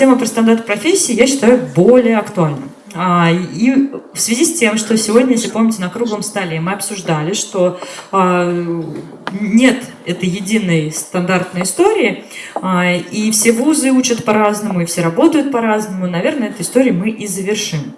Тема про стандарт профессии, я считаю, более актуальна. А, и в связи с тем, что сегодня, если помните, на круглом столе мы обсуждали, что а, нет этой единой стандартной истории, а, и все вузы учат по-разному, и все работают по-разному, наверное, эту историю мы и завершим.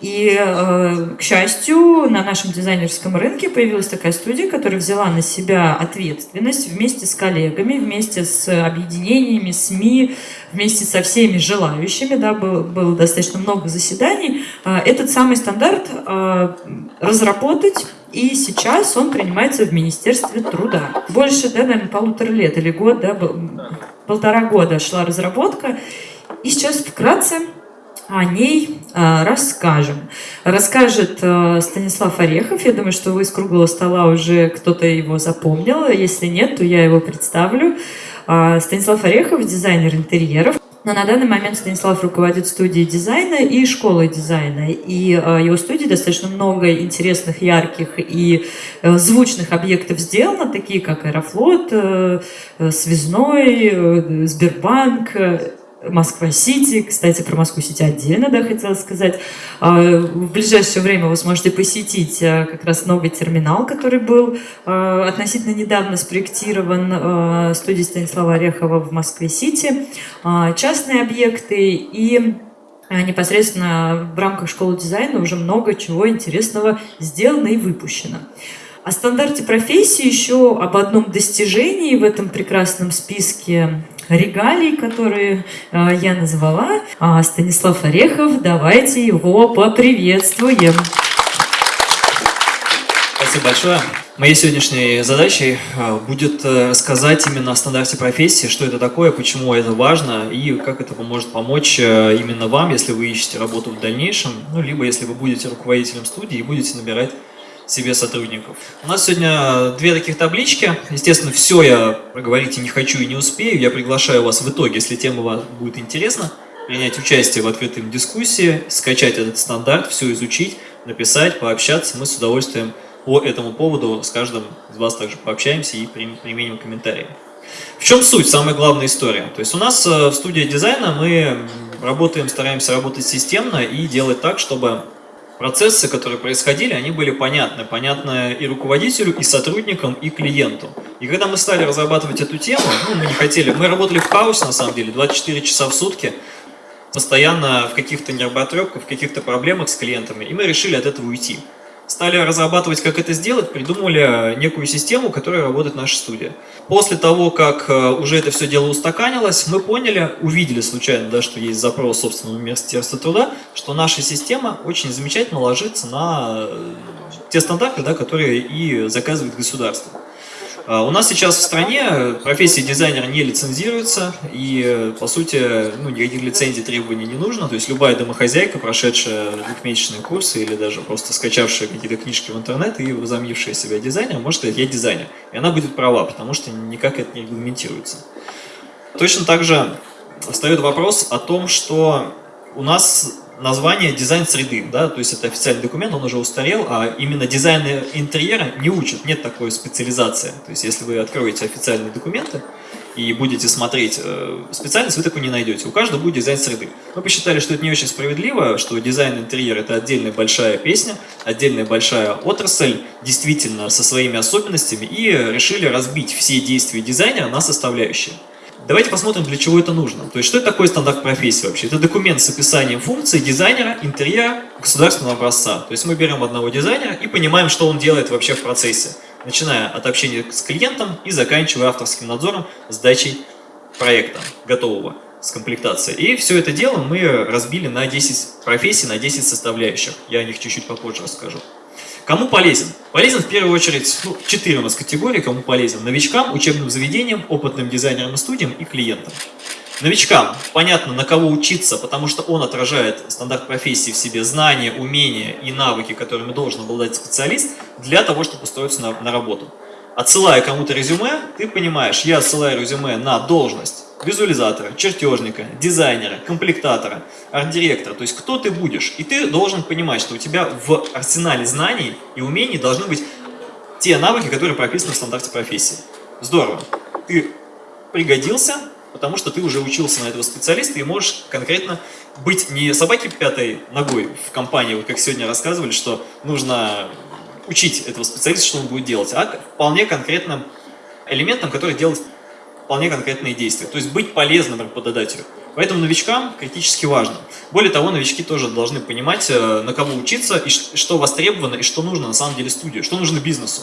И, э, к счастью, на нашем дизайнерском рынке появилась такая студия, которая взяла на себя ответственность вместе с коллегами, вместе с объединениями, СМИ, вместе со всеми желающими, да, было, было достаточно много заседаний, э, этот самый стандарт э, разработать, и сейчас он принимается в Министерстве труда. Больше, да, наверное, полутора лет или год, да, полтора года шла разработка, и сейчас вкратце о ней э, расскажем. Расскажет э, Станислав Орехов. Я думаю, что вы из круглого стола уже кто-то его запомнил. Если нет, то я его представлю. Э, Станислав Орехов, дизайнер интерьеров. Но на данный момент Станислав руководит студией дизайна и школой дизайна. И э, его студии достаточно много интересных, ярких и э, звучных объектов сделано, такие как Аэрофлот, э, Связной, Сбербанк, Москва-Сити. Кстати, про Москву-Сити отдельно, да, хотела сказать. А, в ближайшее время вы сможете посетить а, как раз новый терминал, который был а, относительно недавно спроектирован студией Станислава Орехова в Москве-Сити. Частные объекты и непосредственно в рамках школы дизайна уже много чего интересного сделано и выпущено. О стандарте профессии еще об одном достижении в этом прекрасном списке регалий, которые э, я назвала. А Станислав Орехов, давайте его поприветствуем. Спасибо большое. Моей сегодняшней задачей э, будет э, рассказать именно о стандарте профессии, что это такое, почему это важно и как это поможет помочь э, именно вам, если вы ищете работу в дальнейшем, ну, либо если вы будете руководителем студии и будете набирать себе сотрудников. У нас сегодня две таких таблички. Естественно, все я проговорить и не хочу и не успею. Я приглашаю вас в итоге, если тема вам будет интересна, принять участие в открытой дискуссии, скачать этот стандарт, все изучить, написать, пообщаться. Мы с удовольствием по этому поводу с каждым из вас также пообщаемся и применим комментарии. В чем суть, самая главная история? То есть у нас э, в студии дизайна мы работаем, стараемся работать системно и делать так, чтобы процессы, которые происходили, они были понятны. Понятны и руководителю, и сотрудникам, и клиенту. И когда мы стали разрабатывать эту тему, ну, мы не хотели, мы работали в хаосе на самом деле, 24 часа в сутки, постоянно в каких-то нервотрепках, в каких-то проблемах с клиентами, и мы решили от этого уйти стали разрабатывать, как это сделать, придумали некую систему, которая работает наша студия. После того, как э, уже это все дело устаканилось, мы поняли, увидели случайно, да, что есть запрос собственного Министерства труда, что наша система очень замечательно ложится на э, те стандарты, да, которые и заказывает государство. А, у нас сейчас в стране профессия дизайнера не лицензируется, и, по сути, ну, никаких лицензий требований не нужно. То есть любая домохозяйка, прошедшая двухмесячные курсы или даже просто скачавшая какие-то книжки в интернет и возомнившая себя дизайнером, может сказать, я дизайнер. И она будет права, потому что никак это не регламентируется. Точно так же встает вопрос о том, что у нас название дизайн среды, да, то есть это официальный документ, он уже устарел, а именно дизайн интерьера не учат, нет такой специализации. То есть если вы откроете официальные документы и будете смотреть э, специальность, вы такой не найдете. У каждого будет дизайн среды. Мы посчитали, что это не очень справедливо, что дизайн интерьера это отдельная большая песня, отдельная большая отрасль, действительно со своими особенностями, и решили разбить все действия дизайнера на составляющие. Давайте посмотрим, для чего это нужно. То есть, что это такое стандарт профессии вообще? Это документ с описанием функций дизайнера, интерьера, государственного образца. То есть, мы берем одного дизайнера и понимаем, что он делает вообще в процессе. Начиная от общения с клиентом и заканчивая авторским надзором, сдачей проекта готового с комплектацией. И все это дело мы разбили на 10 профессий, на 10 составляющих. Я о них чуть-чуть попозже расскажу. Кому полезен? Полезен в первую очередь, ну, нас категории, кому полезен. Новичкам, учебным заведениям, опытным дизайнерам и студиям и клиентам. Новичкам понятно, на кого учиться, потому что он отражает стандарт профессии в себе, знания, умения и навыки, которыми должен обладать специалист для того, чтобы устроиться на, на работу. Отсылая кому-то резюме, ты понимаешь, я отсылаю резюме на должность визуализатора, чертежника, дизайнера, комплектатора, арт-директора. То есть кто ты будешь. И ты должен понимать, что у тебя в арсенале знаний и умений должны быть те навыки, которые прописаны в стандарте профессии. Здорово. Ты пригодился, потому что ты уже учился на этого специалиста и можешь конкретно быть не собаки пятой ногой в компании, вот как сегодня рассказывали, что нужно учить этого специалиста, что он будет делать, а вполне конкретным элементом, который делает вполне конкретные действия. То есть быть полезным работодателю. Поэтому новичкам критически важно. Более того, новички тоже должны понимать, э, на кого учиться, и что востребовано, и что нужно на самом деле студию, что нужно бизнесу.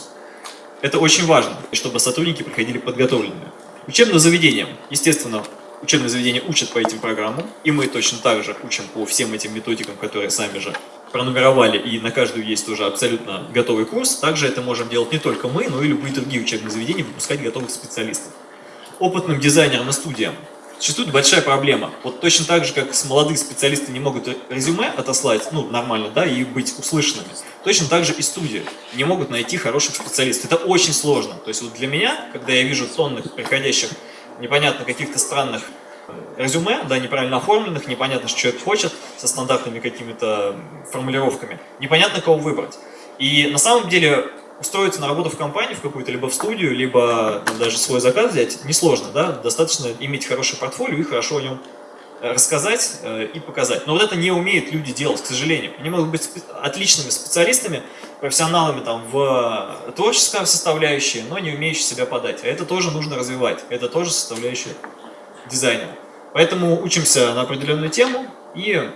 Это очень важно, чтобы сотрудники приходили подготовленными. Учебным заведениям, естественно, учебные заведения учат по этим программам, и мы точно так же учим по всем этим методикам, которые сами же пронумеровали, и на каждую есть уже абсолютно готовый курс. Также это можем делать не только мы, но и любые другие учебные заведения, выпускать готовых специалистов. Опытным дизайнерам и студиям существует большая проблема. Вот точно так же, как молодые специалисты не могут резюме отослать, ну, нормально, да, и быть услышанными, точно так же и студии не могут найти хороших специалистов. Это очень сложно. То есть вот для меня, когда я вижу тонных приходящих непонятно каких-то странных э, резюме, да, неправильно оформленных, непонятно, что человек хочет, со стандартными какими-то формулировками, непонятно, кого выбрать. И на самом деле устроиться на работу в компанию, в какую-то, либо в студию, либо даже свой заказ взять, несложно, да, достаточно иметь хорошее портфолио и хорошо о нем э, рассказать э, и показать. Но вот это не умеют люди делать, к сожалению. Они могут быть отличными специалистами, профессионалами там в творческой составляющей, но не умеющие себя подать. А это тоже нужно развивать, это тоже составляющая дизайнера. Поэтому учимся на определенную тему и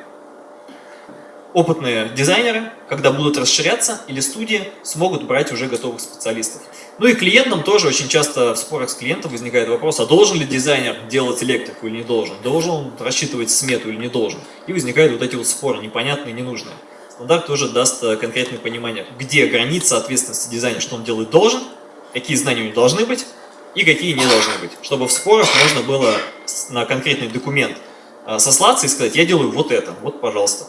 опытные дизайнеры, когда будут расширяться, или студии смогут брать уже готовых специалистов. Ну и клиентам тоже очень часто в спорах с клиентом возникает вопрос, а должен ли дизайнер делать электрику или не должен? Должен он рассчитывать смету или не должен? И возникают вот эти вот споры, непонятные, ненужные. Стандарт тоже даст э, конкретное понимание, где граница ответственности дизайнера, что он делать должен, какие знания у него должны быть и какие не должны быть. Чтобы в спорах можно было на конкретный документ э, сослаться и сказать, я делаю вот это, вот пожалуйста.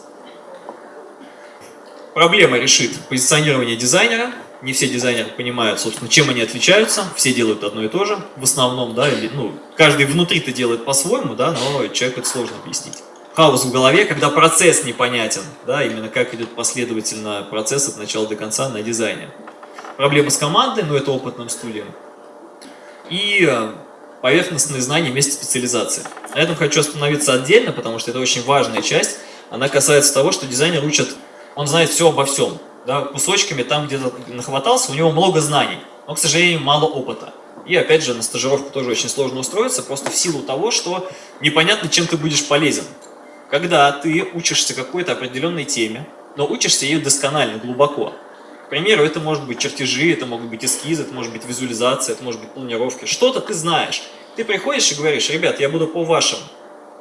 Проблема решит позиционирование дизайнера. Не все дизайнеры понимают, собственно, чем они отличаются. Все делают одно и то же, в основном, да, или, ну, каждый внутри-то делает по-своему, да, но человеку это сложно объяснить. Хаос в голове, когда процесс непонятен, да, именно как идет последовательно процесс от начала до конца на дизайне. Проблема с командой, ну, это опытным студиям. И э, поверхностные знания вместе специализации. На этом хочу остановиться отдельно, потому что это очень важная часть. Она касается того, что дизайнер учат он знает все обо всем. Да, кусочками там где-то нахватался, у него много знаний, но, к сожалению, мало опыта. И опять же, на стажировку тоже очень сложно устроиться, просто в силу того, что непонятно, чем ты будешь полезен. Когда ты учишься какой-то определенной теме, но учишься ее досконально, глубоко. К примеру, это может быть чертежи, это могут быть эскизы, это может быть визуализация, это может быть планировки. Что-то ты знаешь. Ты приходишь и говоришь, ребят, я буду по вашим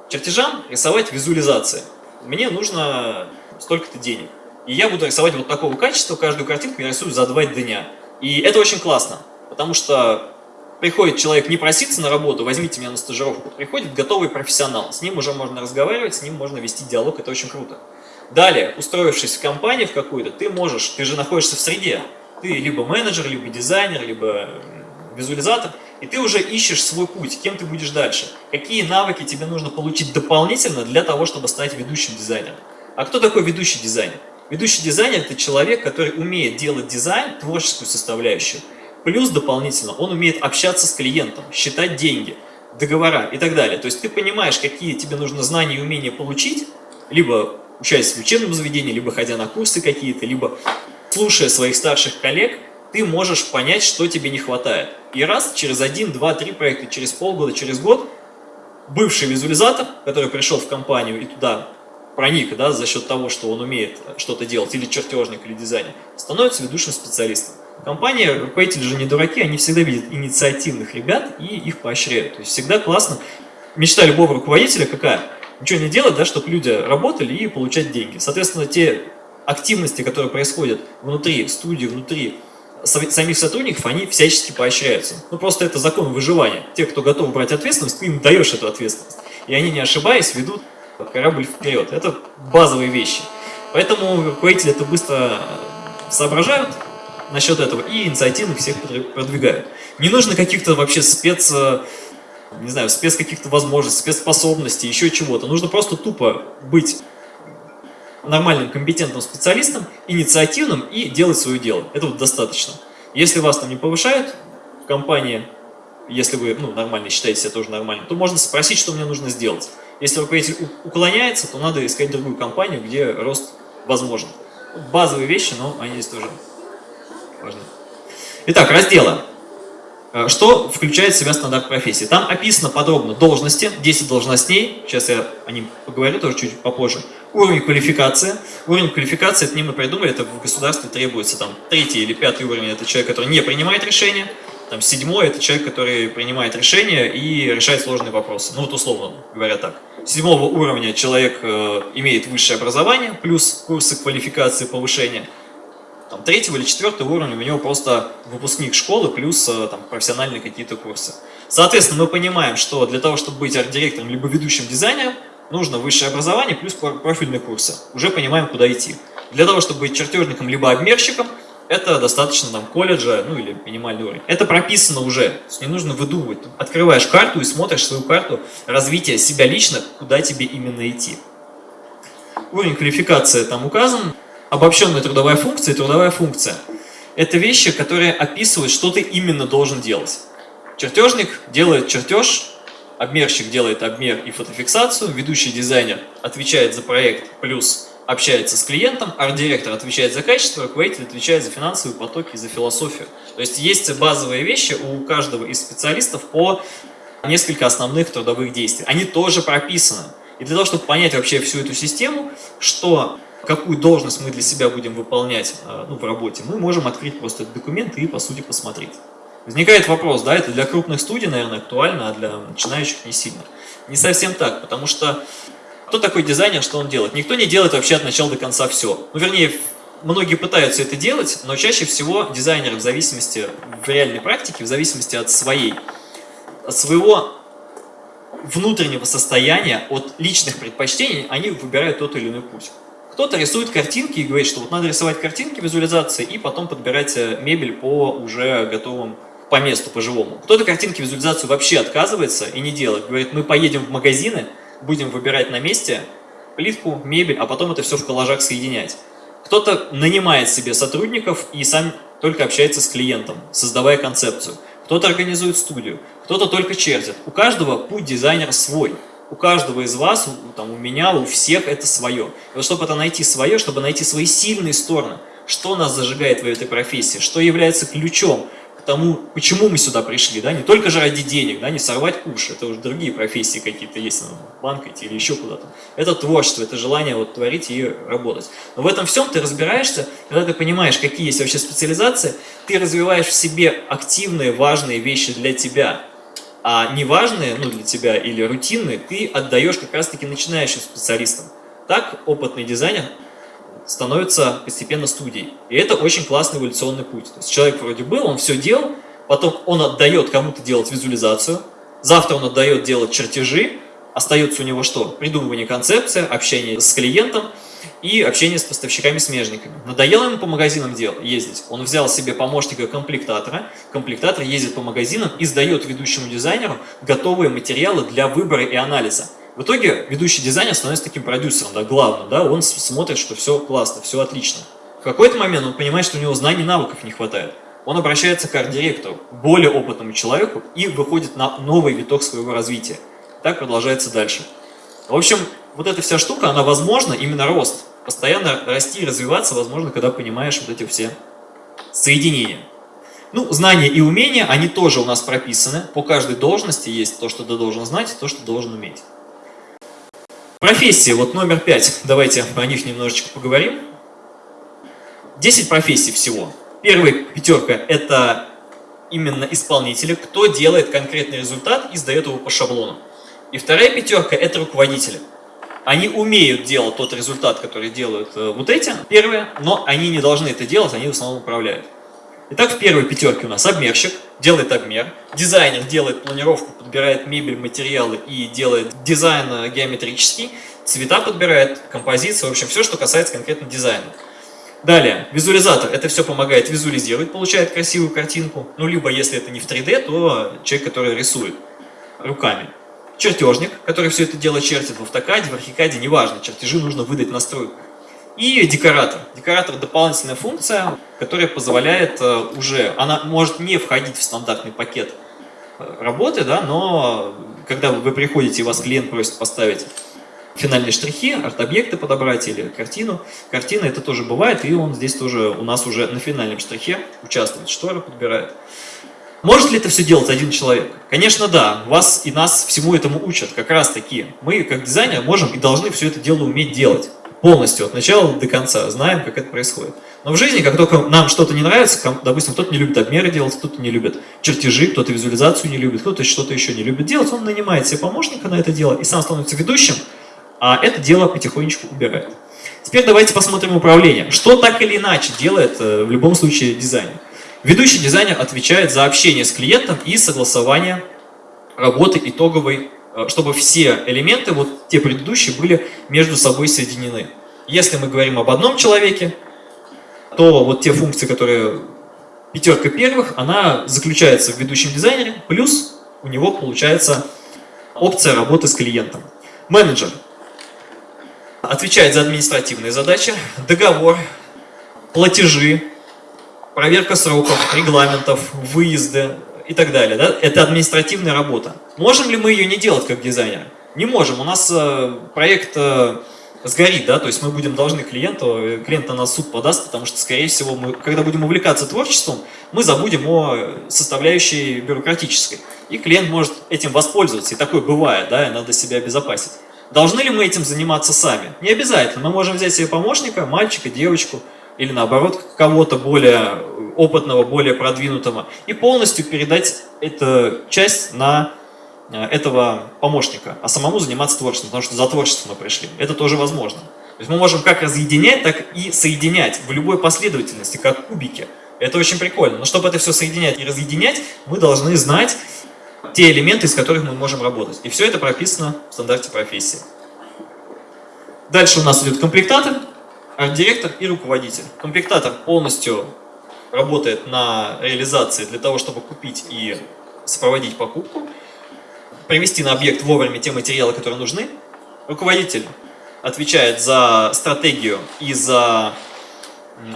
чертежам рисовать визуализации. Мне нужно столько-то денег. И я буду рисовать вот такого качества, каждую картинку я рисую за два дня. И это очень классно, потому что приходит человек не проситься на работу, возьмите меня на стажировку, приходит готовый профессионал, с ним уже можно разговаривать, с ним можно вести диалог, это очень круто. Далее, устроившись в компанию в какую-то, ты можешь, ты же находишься в среде, ты либо менеджер, либо дизайнер, либо визуализатор, и ты уже ищешь свой путь, кем ты будешь дальше, какие навыки тебе нужно получить дополнительно для того, чтобы стать ведущим дизайнером. А кто такой ведущий дизайнер? Ведущий дизайнер – это человек, который умеет делать дизайн, творческую составляющую. Плюс дополнительно он умеет общаться с клиентом, считать деньги, договора и так далее. То есть ты понимаешь, какие тебе нужно знания и умения получить, либо учась в учебном заведении, либо ходя на курсы какие-то, либо слушая своих старших коллег, ты можешь понять, что тебе не хватает. И раз через один, два, три проекта, через полгода, через год, бывший визуализатор, который пришел в компанию и туда проник да, за счет того, что он умеет что-то делать, или чертежник, или дизайнер, становится ведущим специалистом. Компания, руководители же не дураки, они всегда видят инициативных ребят и их поощряют. То есть всегда классно. Мечта любого руководителя какая? Ничего не делать, да, чтобы люди работали и получать деньги. Соответственно, те активности, которые происходят внутри студии, внутри самих сотрудников, они всячески поощряются. Ну, просто это закон выживания. Те, кто готов брать ответственность, ты им даешь эту ответственность. И они, не ошибаясь, ведут корабль вперед. Это базовые вещи. Поэтому руководители это быстро соображают насчет этого и инициативно всех продвигают. Не нужно каких-то вообще спец, не знаю, спец каких-то возможностей, спецспособностей, еще чего-то. Нужно просто тупо быть нормальным, компетентным специалистом, инициативным и делать свое дело. Это вот достаточно. Если вас там не повышают в компании, если вы ну, нормально считаете себя тоже нормальным, то можно спросить, что мне нужно сделать. Если руководитель уклоняется, то надо искать другую компанию, где рост возможен. Базовые вещи, но они здесь тоже важны. Итак, разделы. Э, что включает в себя стандарт профессии? Там описано подробно должности, 10 должностей, сейчас я о них поговорю тоже чуть попозже. Уровень квалификации. Уровень квалификации, это не мы придумали, это в государстве требуется там третий или пятый уровень, это человек, который не принимает решения. Там седьмой – это человек, который принимает решения и решает сложные вопросы. Ну вот условно говоря так. Седьмого уровня человек э, имеет высшее образование, плюс курсы квалификации, повышения – там, третьего или четвертого уровня у него просто выпускник школы плюс э, там, профессиональные какие-то курсы. Соответственно, мы понимаем, что для того, чтобы быть арт-директором либо ведущим дизайнером, нужно высшее образование плюс профильные курсы. Уже понимаем, куда идти. Для того, чтобы быть чертежником либо обмерщиком, это достаточно там колледжа, ну или минимальный уровень. Это прописано уже, не нужно выдумывать. Открываешь карту и смотришь свою карту развития себя лично, куда тебе именно идти. Уровень квалификации там указан обобщенная трудовая функция и трудовая функция. Это вещи, которые описывают, что ты именно должен делать. Чертежник делает чертеж, обмерщик делает обмер и фотофиксацию, ведущий дизайнер отвечает за проект плюс общается с клиентом, арт-директор отвечает за качество, руководитель отвечает за финансовые потоки и за философию. То есть есть базовые вещи у каждого из специалистов по несколько основных трудовых действий. Они тоже прописаны. И для того, чтобы понять вообще всю эту систему, что какую должность мы для себя будем выполнять а, ну, в работе, мы можем открыть просто этот документ и, по сути, посмотреть. Возникает вопрос, да, это для крупных студий, наверное, актуально, а для начинающих не сильно. Не совсем так, потому что кто такой дизайнер, что он делает? Никто не делает вообще от начала до конца все. Ну, вернее, многие пытаются это делать, но чаще всего дизайнеры в зависимости, в реальной практике, в зависимости от своей, от своего внутреннего состояния, от личных предпочтений, они выбирают тот или иной путь. Кто-то рисует картинки и говорит, что вот надо рисовать картинки, визуализации, и потом подбирать э, мебель по уже готовым, по месту, по живому. Кто-то картинки, визуализацию вообще отказывается и не делает. Говорит, мы поедем в магазины, будем выбирать на месте плитку, мебель, а потом это все в коллажах соединять. Кто-то нанимает себе сотрудников и сам только общается с клиентом, создавая концепцию. Кто-то организует студию, кто-то только чертит. У каждого путь дизайнера свой у каждого из вас, там, у меня, у всех это свое. И вот чтобы это найти свое, чтобы найти свои сильные стороны, что нас зажигает в этой профессии, что является ключом тому, почему мы сюда пришли, да, не только же ради денег, да, не сорвать уши, это уже другие профессии какие-то есть, ну, банк идти или еще куда-то. Это творчество, это желание вот творить и работать. Но в этом всем ты разбираешься, когда ты понимаешь, какие есть вообще специализации, ты развиваешь в себе активные, важные вещи для тебя, а неважные ну, для тебя или рутинные ты отдаешь как раз-таки начинающим специалистам. Так опытный дизайнер становится постепенно студией. И это очень классный эволюционный путь. То есть человек вроде был, он все делал, потом он отдает кому-то делать визуализацию, завтра он отдает делать чертежи, остается у него что? Придумывание концепции, общение с клиентом, и общение с поставщиками-смежниками. Надоело ему по магазинам дел, ездить. Он взял себе помощника-комплектатора, комплектатор ездит по магазинам и сдает ведущему дизайнеру готовые материалы для выбора и анализа. В итоге ведущий дизайнер становится таким продюсером, да, главным, да, он смотрит, что все классно, все отлично. В какой-то момент он понимает, что у него знаний и навыков не хватает. Он обращается к арт-директору, более опытному человеку и выходит на новый виток своего развития. Так продолжается дальше. В общем, вот эта вся штука, она возможна, именно рост. Постоянно расти и развиваться возможно, когда понимаешь вот эти все соединения. Ну, знания и умения, они тоже у нас прописаны. По каждой должности есть то, что ты должен знать, то, что должен уметь. Профессии, вот номер пять. Давайте про них немножечко поговорим. Десять профессий всего. Первая пятерка – это именно исполнители, кто делает конкретный результат и сдает его по шаблону. И вторая пятерка – это руководители. Они умеют делать тот результат, который делают э, вот эти, первые, но они не должны это делать, они в основном управляют. Итак, в первой пятерке у нас обмерщик, делает обмер, дизайнер делает планировку, подбирает мебель, материалы и делает дизайн э, геометрический, цвета подбирает, композиция, в общем, все, что касается конкретно дизайна. Далее, визуализатор. Это все помогает визуализировать, получает красивую картинку. Ну, либо, если это не в 3D, то человек, который рисует руками чертежник, который все это дело чертит в автокаде, в архикаде, неважно, чертежи нужно выдать настройку. И декоратор. Декоратор – дополнительная функция, которая позволяет э, уже, она может не входить в стандартный пакет работы, да, но когда вы приходите и вас клиент просит поставить финальные штрихи, арт-объекты подобрать или картину. Картина это тоже бывает, и он здесь тоже у нас уже на финальном штрихе участвует, шторы подбирает. Может ли это все делать один человек? Конечно, да. Вас и нас всему этому учат, как раз таки. Мы, как дизайнеры, можем и должны все это дело уметь делать. Полностью, от начала до конца, знаем, как это происходит. Но в жизни, как только нам что-то не нравится, допустим, кто-то не любит обмеры делать, кто-то не любит чертежи, кто-то визуализацию не любит, кто-то что-то еще не любит делать, он нанимает себе помощника на это дело и сам становится ведущим, а это дело потихонечку убирает. Теперь давайте посмотрим управление. Что так или иначе делает э, в любом случае дизайнер? Ведущий дизайнер отвечает за общение с клиентом и согласование работы итоговой, чтобы все элементы, вот те предыдущие, были между собой соединены. Если мы говорим об одном человеке, то вот те функции, которые пятерка первых, она заключается в ведущем дизайнере, плюс у него получается опция работы с клиентом. Менеджер отвечает за административные задачи, договор, платежи, проверка сроков, регламентов, выезды и так далее. Да? Это административная работа. Можем ли мы ее не делать как дизайнер? Не можем. У нас э, проект э, сгорит, да, то есть мы будем должны клиенту, клиент на нас суд подаст, потому что, скорее всего, мы, когда будем увлекаться творчеством, мы забудем о составляющей бюрократической. И клиент может этим воспользоваться, и такое бывает, да, и надо себя обезопасить. Должны ли мы этим заниматься сами? Не обязательно. Мы можем взять себе помощника, мальчика, девочку, или наоборот, кого-то более опытного, более продвинутого, и полностью передать эту часть на э, этого помощника, а самому заниматься творчеством, потому что за творчеством мы пришли. Это тоже возможно. То есть мы можем как разъединять, так и соединять в любой последовательности, как кубики. Это очень прикольно. Но чтобы это все соединять и разъединять, мы должны знать те элементы, из которых мы можем работать. И все это прописано в стандарте профессии. Дальше у нас идет комплектатор, арт-директор и руководитель. Комплектатор полностью работает на реализации для того, чтобы купить и сопроводить покупку, привести на объект вовремя те материалы, которые нужны. Руководитель отвечает за стратегию и за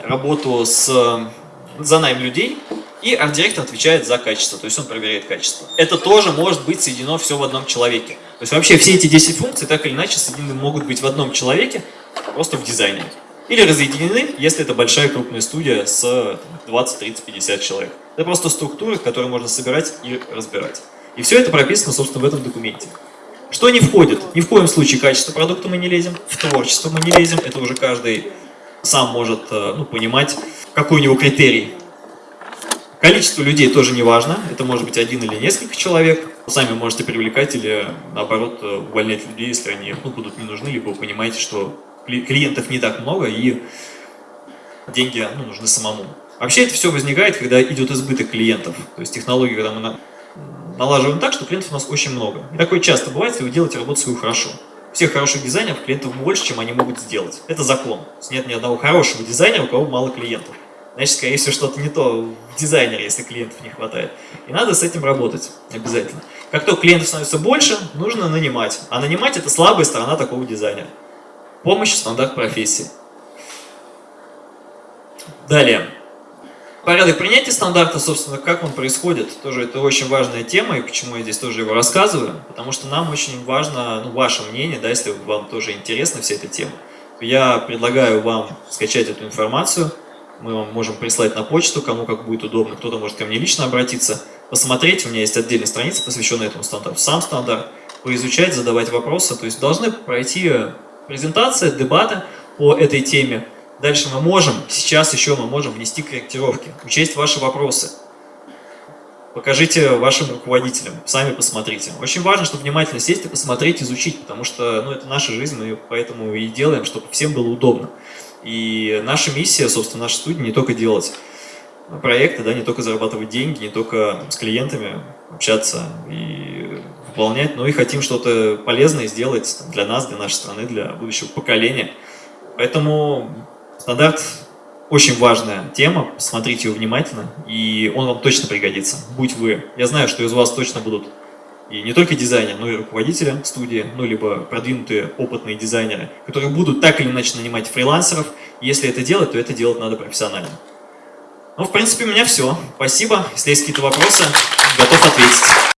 работу с за найм людей, и арт-директор отвечает за качество, то есть он проверяет качество. Это тоже может быть соединено все в одном человеке. То есть вообще все эти 10 функций так или иначе соединены могут быть в одном человеке, просто в дизайне. Или разъединены, если это большая крупная студия с 20, 30, 50 человек. Это просто структуры, которые можно собирать и разбирать. И все это прописано, собственно, в этом документе. Что не входит? Ни в коем случае качество продукта мы не лезем, в творчество мы не лезем, это уже каждый сам может э, ну, понимать, какой у него критерий. Количество людей тоже не важно, это может быть один или несколько человек. Сами можете привлекать или, наоборот, э, увольнять людей, если они ну, будут не нужны, либо вы понимаете, что клиентов не так много и деньги ну, нужны самому. Вообще это все возникает, когда идет избыток клиентов. То есть технологии, когда мы налаживаем так, что клиентов у нас очень много. И такое часто бывает, если вы делаете работу свою хорошо всех хороших дизайнеров клиентов больше, чем они могут сделать. Это закон. Нет ни одного хорошего дизайнера, у кого мало клиентов. Значит, скорее всего, что-то не то в дизайнере, если клиентов не хватает. И надо с этим работать обязательно. Как только клиентов становится больше, нужно нанимать. А нанимать – это слабая сторона такого дизайнера. Помощь в стандарт профессии. Далее. Порядок принятия стандарта, собственно, как он происходит, тоже это очень важная тема, и почему я здесь тоже его рассказываю, потому что нам очень важно, ну, ваше мнение, да, если вам тоже интересна вся эта тема. Я предлагаю вам скачать эту информацию, мы вам можем прислать на почту, кому как будет удобно, кто-то может ко мне лично обратиться, посмотреть, у меня есть отдельная страница, посвященная этому стандарту, сам стандарт, поизучать, задавать вопросы, то есть должны пройти презентация, дебаты по этой теме, Дальше мы можем, сейчас еще мы можем внести корректировки, учесть ваши вопросы. Покажите вашим руководителям, сами посмотрите. Очень важно, чтобы внимательно сесть и посмотреть, изучить, потому что ну, это наша жизнь, мы поэтому и делаем, чтобы всем было удобно. И наша миссия, собственно, наша студия не только делать проекты, да, не только зарабатывать деньги, не только с клиентами общаться и выполнять, но и хотим что-то полезное сделать для нас, для нашей страны, для будущего поколения. Поэтому Стандарт очень важная тема, смотрите его внимательно, и он вам точно пригодится, будь вы. Я знаю, что из вас точно будут и не только дизайнеры, но и руководители студии, ну, либо продвинутые опытные дизайнеры, которые будут так или иначе нанимать фрилансеров. Если это делать, то это делать надо профессионально. Ну, в принципе, у меня все. Спасибо. Если есть какие-то вопросы, готов ответить.